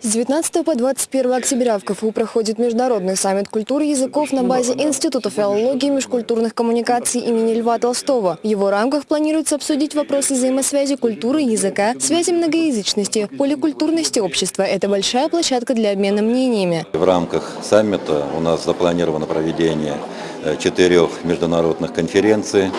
С 19 по 21 октября в КФУ проходит Международный саммит культуры языков на базе Института филологии и межкультурных коммуникаций имени Льва Толстого. В его рамках планируется обсудить вопросы взаимосвязи культуры и языка, связи многоязычности, поликультурности общества. Это большая площадка для обмена мнениями. В рамках саммита у нас запланировано проведение э, четырех международных конференций,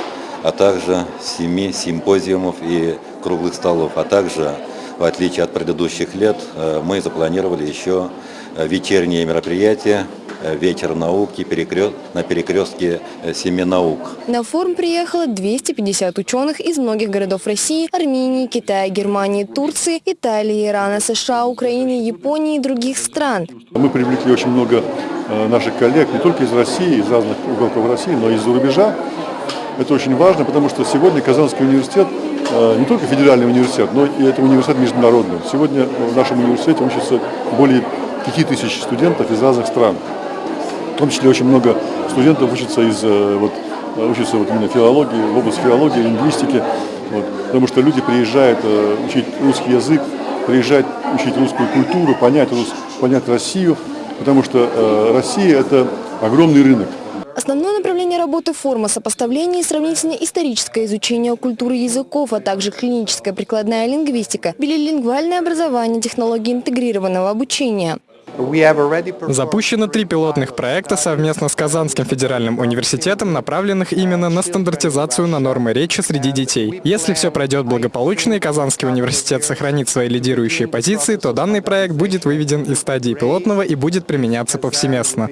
а также семи симпозиумов и круглых столов, а также в отличие от предыдущих лет, э, мы запланировали еще э, вечерние мероприятия э, «Вечер науки» на перекрестке семи наук. На форум приехало 250 ученых из многих городов России, Армении, Китая, Германии, Турции, Италии, Ирана, США, Украины, Японии и других стран. Мы привлекли очень много наших коллег, не только из России, из разных уголков России, но и из-за рубежа. Это очень важно, потому что сегодня Казанский университет Э, не только федеральный университет, но и это университет международный. Сегодня в нашем университете учатся более 5000 студентов из разных стран. В том числе очень много студентов учатся из э, вот, учатся вот именно филологии, в области филологии, лингвистики, вот, потому что люди приезжают э, учить русский язык, приезжают учить русскую культуру, понять, рус, понять Россию, потому что Россия – это огромный рынок. Основное направление работы форма сопоставления и сравнительно-историческое изучение культуры языков, а также клиническая прикладная лингвистика, билилингвальное образование, технологии интегрированного обучения. Запущено три пилотных проекта совместно с Казанским федеральным университетом, направленных именно на стандартизацию на нормы речи среди детей. Если все пройдет благополучно и Казанский университет сохранит свои лидирующие позиции, то данный проект будет выведен из стадии пилотного и будет применяться повсеместно.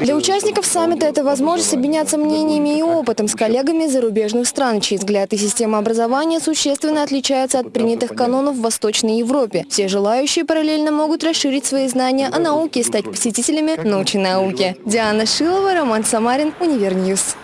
Для участников саммита это возможность обменяться мнениями и опытом с коллегами из зарубежных стран, чьи взгляд и система образования существенно отличаются от принятых канонов в Восточной Европе. Все желающие параллельно могут расширить расширить свои знания о науке и стать посетителями научной науки. Диана Шилова, Роман Самарин, UniverNews.